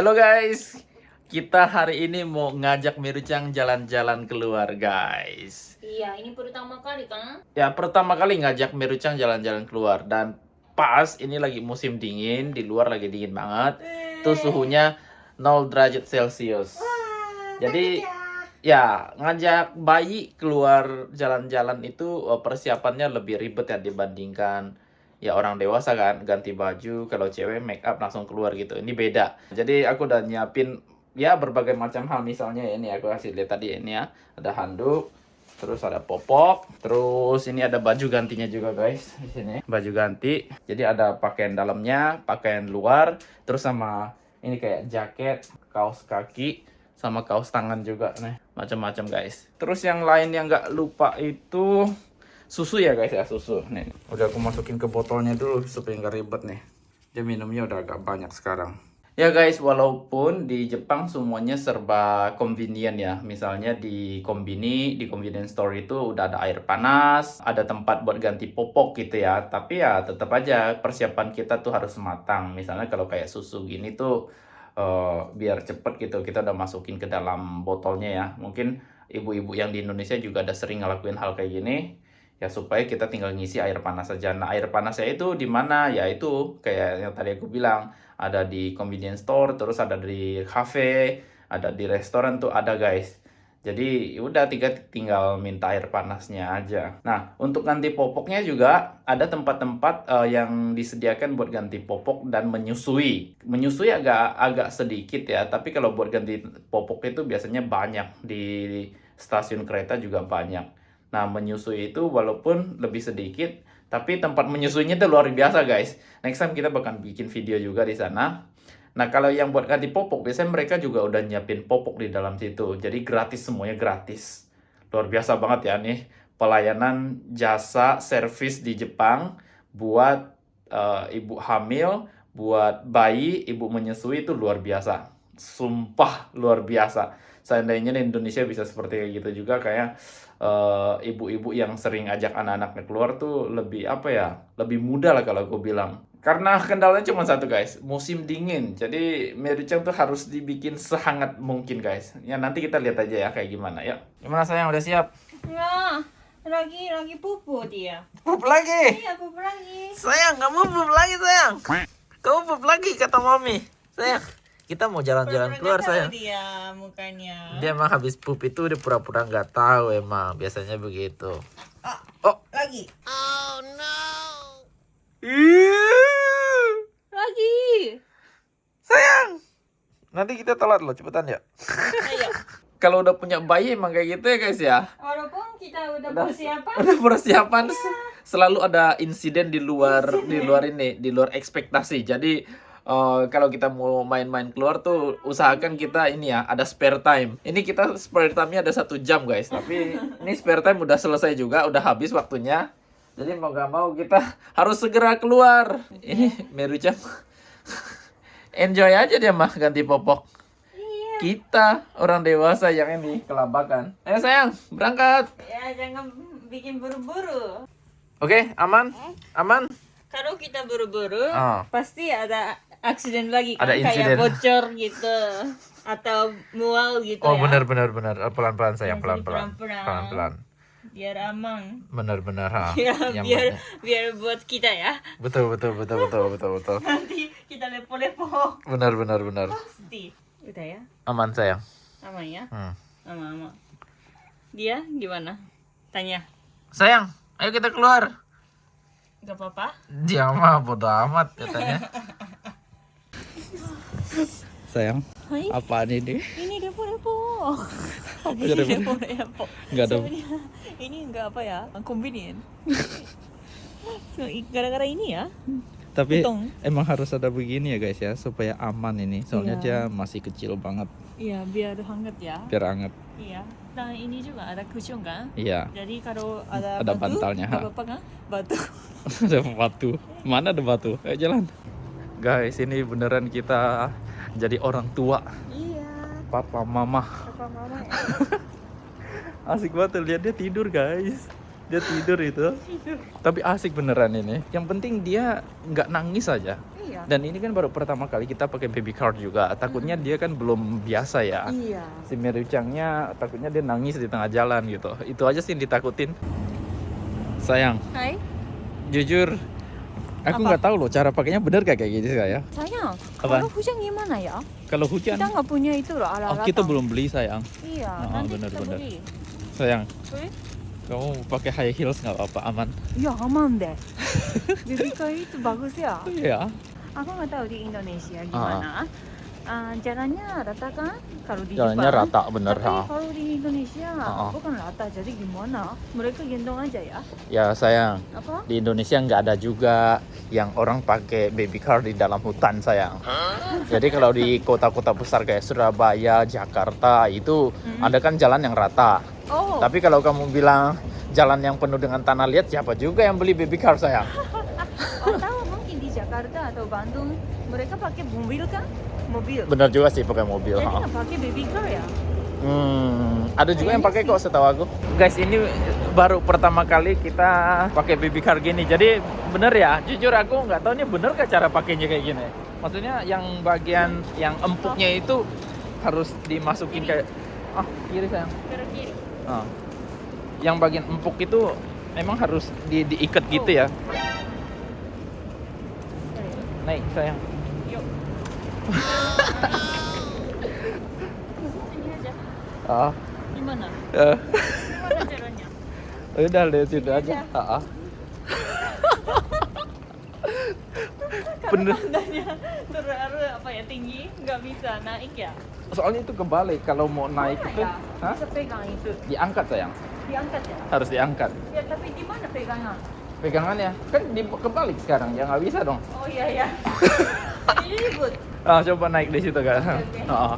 Halo guys, kita hari ini mau ngajak Mirucang jalan-jalan keluar guys. Iya, ini pertama kali kan? Ya pertama kali ngajak Mirucang jalan-jalan keluar dan pas ini lagi musim dingin, di luar lagi dingin banget. Tuh suhunya 0 derajat Celcius. Jadi ya ngajak bayi keluar jalan-jalan itu eh, persiapannya lebih ribet ya dibandingkan ya orang dewasa kan ganti baju kalau cewek make up langsung keluar gitu. Ini beda. Jadi aku udah nyiapin ya berbagai macam hal. Misalnya ya, ini aku kasih lihat tadi ini ya. Ada handuk terus ada popok terus ini ada baju gantinya juga guys di sini. Baju ganti. Jadi ada pakaian dalamnya pakaian luar terus sama ini kayak jaket kaos kaki sama kaos tangan juga nih. Macam-macam guys. Terus yang lain yang nggak lupa itu susu ya guys ya susu. Nih. Udah aku masukin ke botolnya dulu supaya nggak ribet nih. Dia minumnya udah agak banyak sekarang. Ya guys walaupun di Jepang semuanya serba convenient ya. Misalnya di kombini di convenience store itu udah ada air panas ada tempat buat ganti popok gitu ya. Tapi ya tetap aja persiapan kita tuh harus matang. Misalnya kalau kayak susu gini tuh uh, biar cepet gitu kita udah masukin ke dalam botolnya ya. Mungkin ibu-ibu yang di Indonesia juga ada sering ngelakuin hal kayak gini ya supaya kita tinggal ngisi air panas saja nah air panasnya itu di mana ya itu kayak yang tadi aku bilang ada di convenience store terus ada di cafe ada di restoran tuh ada guys jadi ya udah tiga tinggal minta air panasnya aja. Nah untuk ganti popoknya juga ada tempat-tempat uh, yang disediakan buat ganti popok dan menyusui. Menyusui agak agak sedikit ya, tapi kalau buat ganti popok itu biasanya banyak di stasiun kereta juga banyak. Nah menyusui itu walaupun lebih sedikit, tapi tempat menyusuinya itu luar biasa guys. Next time kita bakal bikin video juga di sana Nah, kalau yang buat ganti popok, biasanya mereka juga udah nyiapin popok di dalam situ. Jadi gratis semuanya gratis. Luar biasa banget ya nih pelayanan jasa servis di Jepang buat uh, ibu hamil, buat bayi, ibu menyusui itu luar biasa. Sumpah luar biasa. Seandainya di Indonesia bisa seperti kayak gitu juga kayak ibu-ibu uh, yang sering ajak anak-anaknya keluar tuh lebih apa ya? Lebih mudah lah kalau aku bilang karena kendalanya cuma satu guys, musim dingin. Jadi Merucang tuh harus dibikin sehangat mungkin guys. Ya nanti kita lihat aja ya kayak gimana ya. Gimana sayang udah siap? Enggak, lagi lagi pupu dia. Pup lagi? Iya pupu lagi. Sayang kamu pup lagi sayang. Kamu pup lagi kata mami. Sayang, kita mau jalan-jalan keluar sayang. Dia mukanya. Dia emang habis pup itu dia pura-pura nggak tahu emang biasanya begitu. Ah, Oh, lagi. oh no. Lagi. Sayang. Nanti kita telat loh, cepetan ya. Ayo. Kalau udah punya bayi emang kayak gitu ya guys ya. Walaupun kita udah Udah. persiapan. Udah persiapan selalu ada insiden di luar di luar ini, di luar ekspektasi. Jadi eh, kalau kita mau main-main keluar tuh usahakan kita ini ya ada spare time. Ini kita spare time-nya ada satu jam guys. Tapi ini spare time udah selesai juga, udah habis waktunya. Jadi mau gak mau kita harus segera keluar. Ini Merucang enjoy aja dia mah ganti popok. Kita orang dewasa yang ini kelabakan. Ayo sayang, berangkat. Ya jangan bikin buru-buru. Oke, aman? Aman? Kalau kita buru-buru, Ah. pasti ada aksiden lagi kan Ada insiden. kayak bocor gitu atau mual gitu Oh, ya. benar benar benar. Eh, Pelan-pelan sayang, Jadi pelan-pelan. pelan-pelan. Pelan-pelan. Biar aman. Benar-benar ha. Ya, Yang biar penting- biar buat kita ya. Betul betul betul betul betul betul. Nanti kita lepo-lepo. Benar benar benar. Pasti. Udah ya. Aman sayang. Aman ya. Hmm. Aman aman. Dia gimana? Tanya. Sayang, ayo kita keluar. Gak apa-apa? Dia mah bodo amat katanya. sayang, Hai. apaan ini? Ini lepo-lepo. Apa Ini jadi lepo-lepo. Nggak ada. Ini enggak apa ya? Convenient. So, gara-gara ini ya. Tapi Untung. emang harus ada begini ya guys ya supaya aman ini. Soalnya Iya. dia masih kecil banget, Iya, biar hangat ya. biar anget. Iya. Dan ini juga ada cushion kan? Iya. Jadi kalau ada, Ada batu, bantalnya, ha. apa-apa kan? Batu. ada batu. Mana ada batu? Ayo jalan. Guys, ini beneran kita jadi orang tua. Iya. Papa, mama. Apa mama ya? Asik banget lihat dia tidur, guys. Dia tidur itu. Tapi asik beneran ini. Yang penting dia nggak nangis aja. Iya. Dan ini kan baru pertama kali kita pakai baby car juga. Takutnya dia kan belum biasa ya. Iya. Si Merucangnya takutnya dia nangis di tengah jalan gitu. Itu aja sih yang ditakutin. Sayang, Hai. jujur aku nggak tahu loh cara pakainya bener gak kayak gitu saya. Sayang, Apa? kalau hujan gimana ya? Kalau hujan, Kita nggak punya itu loh oh, alat-alat. kita belum beli sayang. Iya, Oh, nanti benar, kita benar. beli. Sayang, Beli? kamu pakai high heels nggak apa-apa aman? Ya aman deh. Baby car itu bagus ya. Iya. Aku nggak tahu di Indonesia gimana. Ah, jalannya rata kan? Kalau di Jalannya Jepang. rata bener Tapi ha. kalau di Indonesia Ah. bukan rata, jadi gimana? Mereka gendong aja ya? Ya sayang, Apa? di Indonesia nggak ada juga yang orang pakai baby car di dalam hutan sayang. Jadi kalau di kota-kota besar kayak Surabaya, Jakarta itu Hmm. ada kan jalan yang rata. Oh, Tapi kalau kamu bilang jalan yang penuh dengan tanah liat, siapa juga yang beli baby car sayang? atau mungkin di Jakarta atau Bandung mereka pakai mobil kan? Mobil. Bener juga sih pakai mobil. Jadi nggak pakai baby car ya? Hmm, ada juga yang pakai Kayaknya kok setahu aku. Guys, ini baru pertama kali kita pakai baby car gini. Jadi bener ya, jujur aku nggak tahu ini bener gak cara pakainya kayak gini. Maksudnya yang bagian yang empuknya itu harus dimasukin kayak ah kiri sayang. Kiri. Ah. Yang bagian empuk itu emang harus di diikat gitu ya. Naik sayang. Ini aja. Ah, Gimana? eh, Gimana caranya? udah deh situ aja. Ah, ah. Bener. Tandanya terlalu apa ya tinggi, nggak bisa naik ya? Soalnya itu kebalik kalau mau naik Mana itu ya? Hah? Bisa pegang itu, diangkat sayang. diangkat ya? Harus diangkat. Ya tapi gimana pegangnya? Pegangannya kan di kebalik sekarang ya nggak bisa dong. Oh iya ya. Ini ribut. Ah, coba naik di situ kan. Oke. Ah, ah.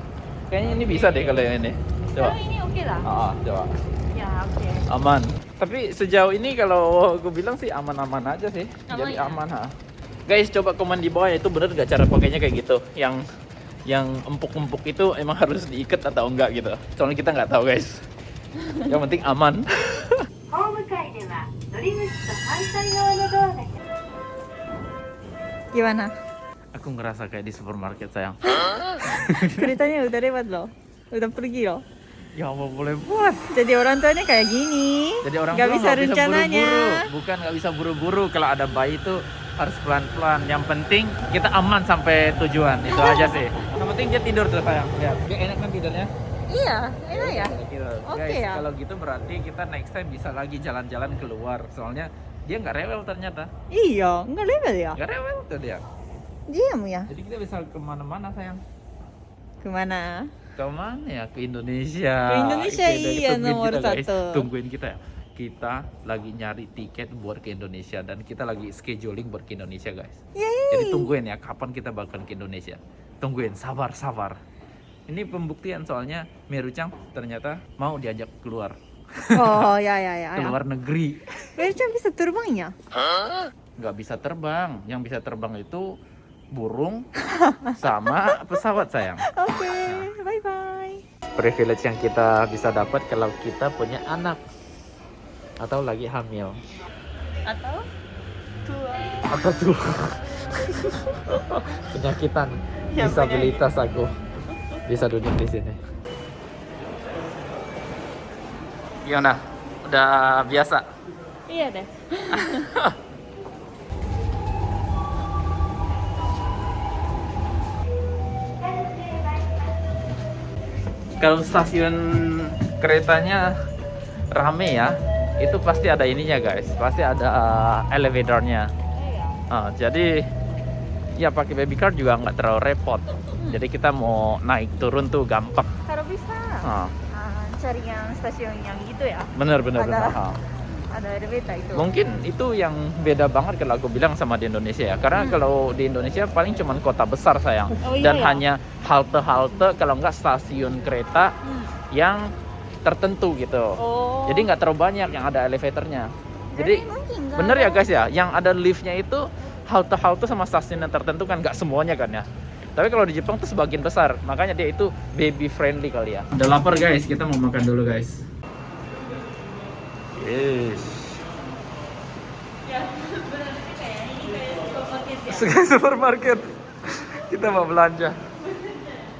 Kayaknya ini bisa deh kalau yang ini. Coba. Kalau ini oke lah. Ah, ah, coba. Ya oke. Aman. Tapi sejauh ini kalau gue bilang sih aman-aman aja sih. Aman Jadi ya? aman ha. Guys, coba komen di bawah ya itu bener gak cara pakainya kayak gitu. Yang yang empuk-empuk itu emang harus diikat atau enggak gitu. Soalnya kita nggak tahu guys. Yang penting aman. ホーム Aku ngerasa kayak di supermarket sayang. Keretanya udah lewat loh. Udah pergi loh. Ya Allah boleh buat. Jadi orang tuanya kayak gini. Jadi orang nggak tua bisa rencananya. buru-buru. Bukan nggak bisa buru-buru. Kalau ada bayi itu harus pelan-pelan. Yang penting kita aman sampai tujuan. Itu aja sih. Yang penting dia tidur terus sayang. Lihat. Dia enak kan tidurnya? Iya, enak ya. Gitu. Oke Guys, ya. kalau gitu berarti kita next time bisa lagi jalan-jalan keluar. Soalnya dia nggak rewel ternyata. Iya, nggak level ya. Nggak rewel tuh dia. Diam ya. Jadi kita bisa ke mana-mana sayang. Ke mana? Ke mana ya? Ke Indonesia. Ke Indonesia, Oke, iya, nomor kita, guys. satu. Tungguin kita ya. Kita lagi nyari tiket buat ke Indonesia dan kita lagi scheduling buat ke Indonesia guys. Yeay. Jadi tungguin ya kapan kita bakalan ke Indonesia. Tungguin, sabar, sabar. Ini pembuktian soalnya Merucang ternyata mau diajak keluar Oh ya ya ya. ke luar negeri. Merchan bisa terbang ya? Nggak bisa terbang. Yang bisa terbang itu burung sama pesawat sayang. Oke, bye bye. privilege yang kita bisa dapat kalau kita punya anak atau lagi hamil Atau tua. atau tuh penyakitan Ya, disabilitas aku bisa duduk di sini gimana udah biasa Iya deh. kalau stasiun keretanya rame ya itu pasti ada ininya guys pasti ada uh, elevatornya. Ah, jadi ya pakai baby car juga nggak terlalu repot. Jadi kita mau naik turun tuh gampang. Kalau bisa Ah, ah, cari yang stasiun yang gitu ya. bener bener Ada. bener. Ada elevator itu. Mungkin itu yang beda banget kalau aku bilang sama di Indonesia ya. Karena Hmm. kalau di Indonesia paling cuman kota besar sayang. Oh, iya Dan ya? hanya halte-halte kalau nggak stasiun kereta Hmm. yang tertentu gitu. Oh. Jadi nggak terlalu banyak yang ada elevatornya. Jadi mungkin bener ya guys ya, yang ada liftnya itu halte-halte sama stasiun yang tertentu kan nggak semuanya kan ya. Tapi kalau di Jepang tuh sebagian besar, makanya dia itu baby friendly kali ya. Udah lapar guys, kita mau makan dulu guys. Yes. Ya, benar kayak ini kayak supermarket ya. supermarket. Kita mau belanja.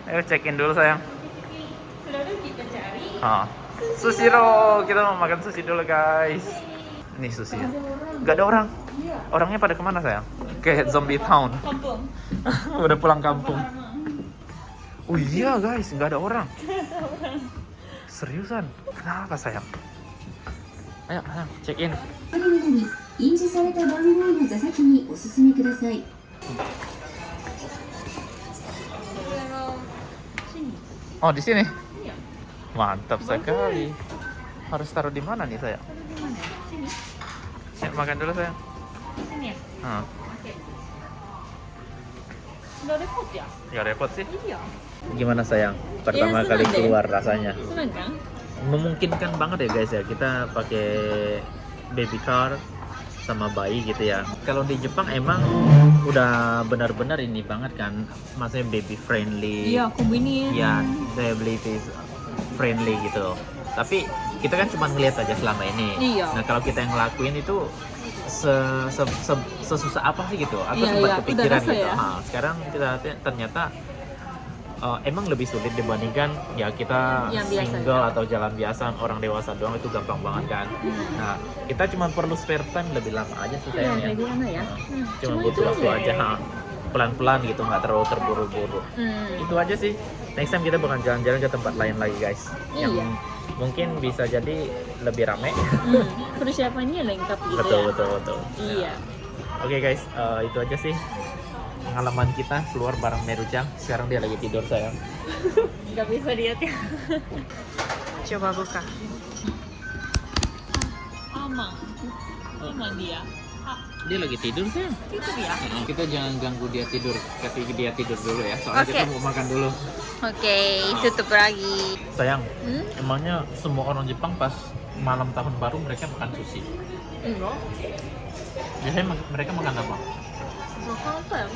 Ayo check in dulu sayang. Lalu kita cari. Ah. Sushi roll. Kita mau makan sushi dulu guys. Ini sushi. Gak ada orang. Orangnya pada ke mana sayang? Ke zombie town. Kampung. Udah pulang kampung. Oh iya guys, nggak ada orang. Seriusan? Kenapa sayang? Ayo, sayang, check in. これになり印字された番号の座席にお進みください Oh di sini. Mantap sekali. Harus taruh di mana nih sayang? Ayo makan dulu sayang. Sini ya. Hmm. Oke. Nggak repot ya? Gak repot sih. Iya. Gimana sayang? Pertama Iya, kali senang deh. keluar rasanya. Senang kan? Memungkinkan banget ya guys ya kita pakai baby car sama bayi gitu ya. Kalau di Jepang emang udah benar-benar ini banget kan, maksudnya baby friendly. Iya, convenient. ya disability friendly gitu tapi kita kan cuma ngeliat aja selama ini Iya. nah kalau kita yang ngelakuin itu se, se, se- sesusah apa sih gitu aku Iya, sempat iya, kepikiran gitu ya. Nah, sekarang kita ternyata eh, emang lebih sulit dibandingkan ya kita Yang biasa, single atau jalan biasa orang dewasa doang itu gampang banget kan Hmm. nah kita cuma perlu spare time lebih lama aja sih Iya, sayangnya kayak gimana ya? Hmm, cuma butuh waktu aja. aja ha. pelan-pelan gitu nggak terlalu terburu-buru Hmm. itu aja sih next time kita bakal jalan-jalan ke tempat lain lagi guys yang Iya. mungkin bisa jadi lebih rame Hmm. Persiapannya lengkap gitu betul ya. betul betul Iya. oke guys eh, itu aja sih pengalaman kita keluar bareng Merucang sekarang dia lagi tidur sayang Nggak bisa lihat ya. Coba buka. Aman. Aman dia. Ah, dia lagi tidur sayang itu dia. kita jangan ganggu dia tidur kasih dia tidur dulu ya soalnya Oke. kita mau makan dulu Oke, tutup lagi. sayang Hmm? emangnya semua orang Jepang pas malam tahun baru mereka makan sushi Enggak. biasanya mereka makan apa Makan apa ya?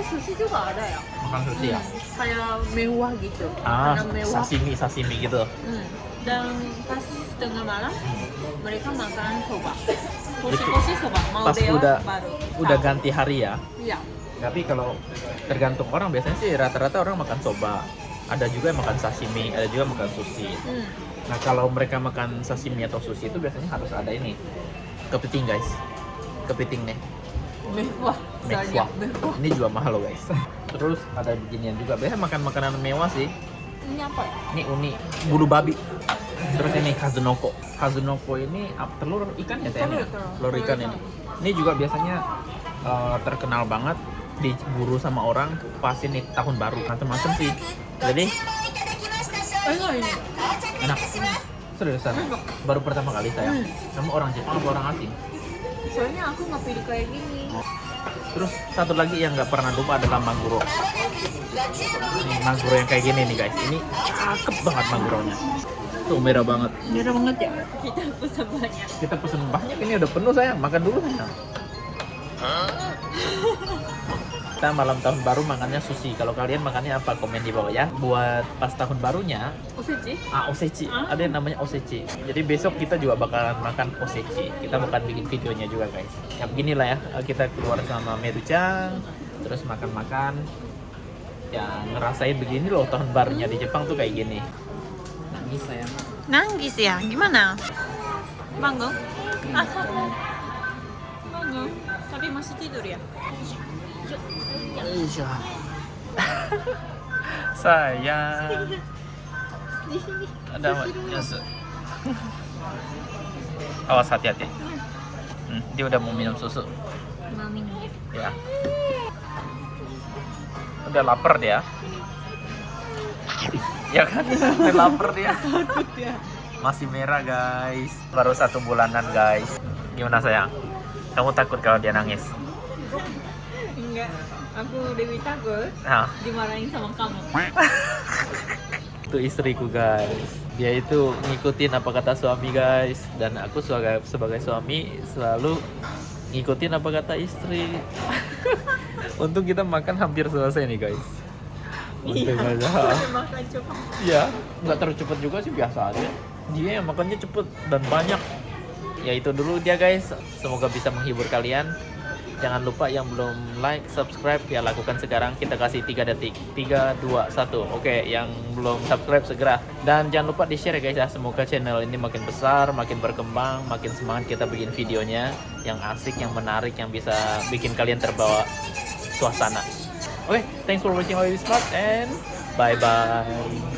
Sushi juga ada ya. makan sushi ya Kayak mewah gitu. ah Makanan mewah. sashimi sashimi gitu Hmm. Dan pas tengah malam mereka makan soba. Koshi-koshi soba. Mau pas dewa udah- baru. udah tahu. ganti hari ya Iya. tapi kalau tergantung orang biasanya sih rata-rata orang makan soba ada juga yang makan sashimi ada juga makan sushi Hmm. nah kalau mereka makan sashimi atau sushi itu biasanya harus ada ini kepiting guys kepiting nih Mewah. Mewah ini juga mahal loh guys. Terus ada beginian juga. Biasanya makan makanan mewah sih. Ini apa ya? ini uni bulu babi. Terus ini kazunoko. Kazunoko ini telur ikan ya? Telur, telur. ikan ini. Ini juga biasanya eh, terkenal banget. Diburu sama orang pas ini tahun baru. Macam-macam sih. Jadi Enak seriusan baru pertama kali saya. Hmm. kamu orang Jepang atau orang asing? Soalnya aku nggak pilih kayak gini. Terus satu lagi yang nggak pernah lupa adalah mangguro ini mangguro yang kayak gini nih guys. Ini cakep banget mangguronya tuh merah banget. Merah banget ya. Kita pesan banyak. kita pesen banyak. Ini udah penuh sayang. Makan dulu sayang kita malam tahun baru makannya sushi kalau kalian makannya apa komen di bawah ya buat pas tahun barunya Osechi? ah osechi Ah. ada yang namanya osechi jadi besok kita juga bakalan makan osechi kita bakal bikin videonya juga guys ya beginilah ya kita keluar sama Merucang terus makan-makan ya ngerasain begini loh tahun barunya di Jepang tuh kayak gini nangis sayang Nangis ya? Gimana? Bangun? Ah, bangun. Tapi masih tidur ya? Di sini. Ada apa? Yes. Awas hati-hati. Hmm, dia udah mau minum susu. Mau minum ya? Ya. Udah lapar dia. Ya kan? Udah lapar dia. Takut ya. Masih merah guys. Baru satu bulanan guys. Gimana sayang? Kamu takut kalau dia nangis? Enggak. Aku Dewi takut Nah, dimarahin sama kamu. itu istriku guys. Dia itu ngikutin apa kata suami guys. Dan aku sebagai sebagai suami selalu ngikutin apa kata istri. Untung kita makan hampir selesai nih guys. Untung aja. Makan cepat. ya nggak terlalu cepet juga sih biasa aja. Dia yang makannya cepet dan banyak. Ya itu dulu dia guys. Semoga bisa menghibur kalian Jangan lupa yang belum like, subscribe ya lakukan sekarang. Kita kasih 3 detik. 3 2 1. Oke, yang belum subscribe segera. Dan jangan lupa di-share ya guys ya. Semoga channel ini makin besar, makin berkembang, makin semangat kita bikin videonya yang asik, yang menarik, yang bisa bikin kalian terbawa suasana. Oke, thanks for watching Oil Smart and bye bye.